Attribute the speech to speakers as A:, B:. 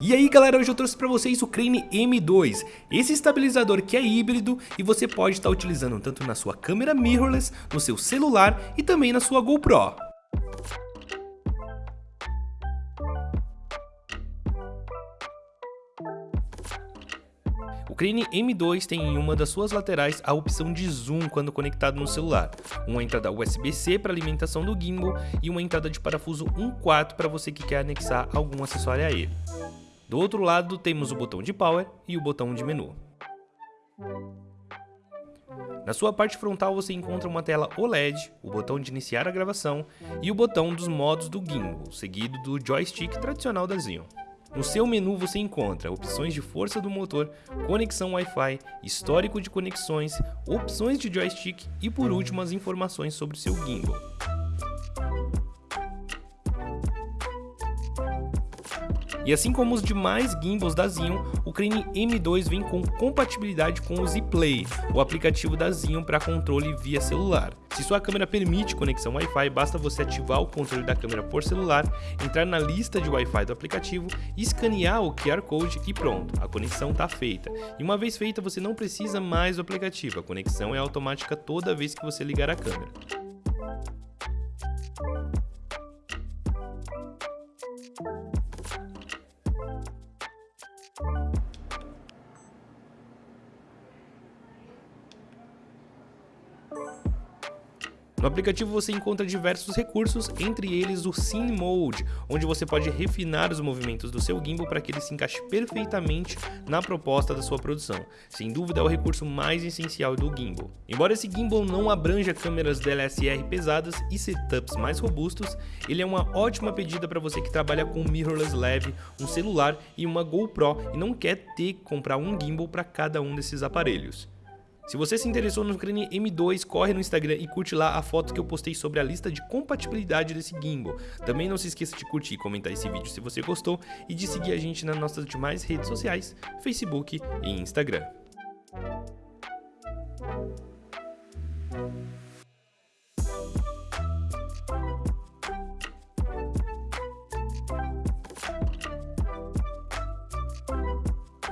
A: E aí galera, hoje eu trouxe para vocês o Crane M2, esse estabilizador que é híbrido e você pode estar utilizando tanto na sua câmera mirrorless, no seu celular e também na sua GoPro. O Crane M2 tem em uma das suas laterais a opção de zoom quando conectado no celular, uma entrada USB-C para alimentação do gimbal e uma entrada de parafuso 1.4 para você que quer anexar algum acessório a ele. Do outro lado temos o botão de Power e o botão de menu. Na sua parte frontal você encontra uma tela OLED, o botão de iniciar a gravação e o botão dos modos do gimbal, seguido do joystick tradicional da Xeon. No seu menu você encontra opções de força do motor, conexão Wi-Fi, histórico de conexões, opções de joystick e por último as informações sobre o seu gimbal. E assim como os demais gimbals da Xeon, o Crane M2 vem com compatibilidade com o Z-Play, o aplicativo da Xeon para controle via celular. Se sua câmera permite conexão Wi-Fi, basta você ativar o controle da câmera por celular, entrar na lista de Wi-Fi do aplicativo, escanear o QR Code e pronto, a conexão está feita. E uma vez feita, você não precisa mais do aplicativo, a conexão é automática toda vez que você ligar a câmera. No aplicativo você encontra diversos recursos, entre eles o Scene Mode, onde você pode refinar os movimentos do seu gimbal para que ele se encaixe perfeitamente na proposta da sua produção. Sem dúvida é o recurso mais essencial do gimbal. Embora esse gimbal não abranja câmeras DLSR pesadas e setups mais robustos, ele é uma ótima pedida para você que trabalha com mirrorless leve, um celular e uma GoPro e não quer ter que comprar um gimbal para cada um desses aparelhos. Se você se interessou no Crane M2, corre no Instagram e curte lá a foto que eu postei sobre a lista de compatibilidade desse gimbal. Também não se esqueça de curtir e comentar esse vídeo se você gostou e de seguir a gente nas nossas demais redes sociais, Facebook e Instagram.